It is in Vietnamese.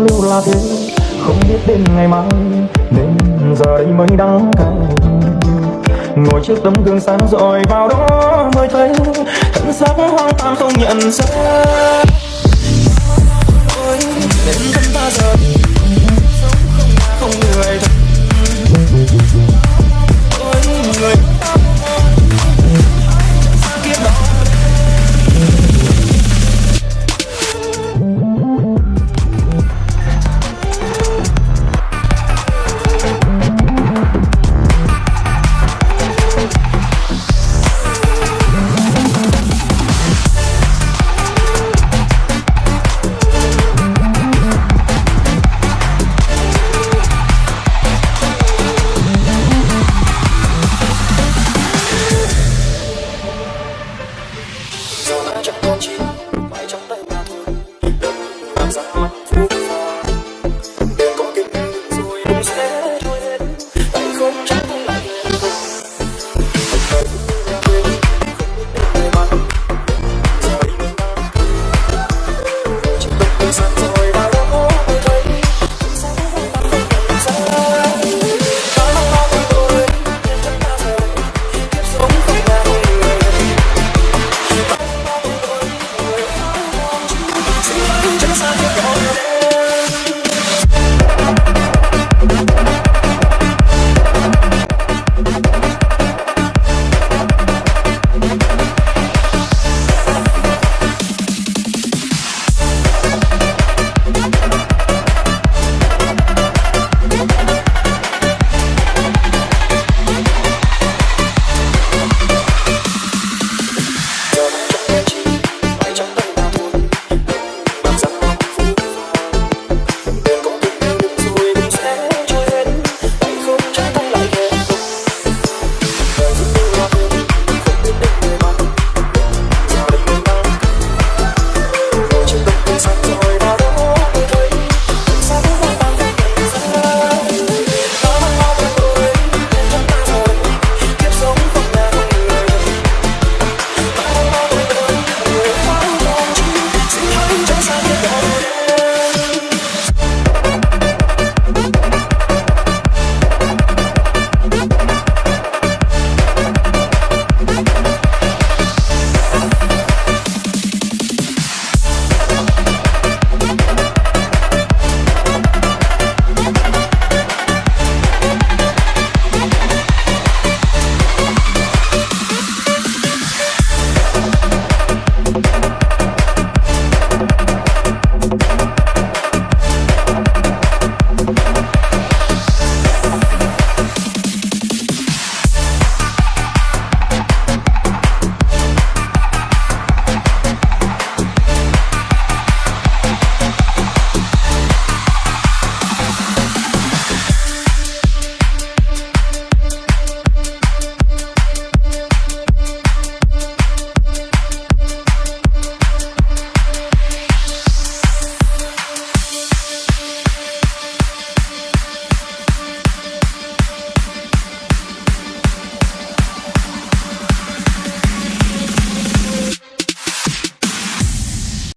lưu là thế không biết đến ngày mai nên giờ đây mới đắng cay. Ngồi trước tấm gương sáng rồi vào đó mới thấy thân xác hoang tàn không nhận ra. want you.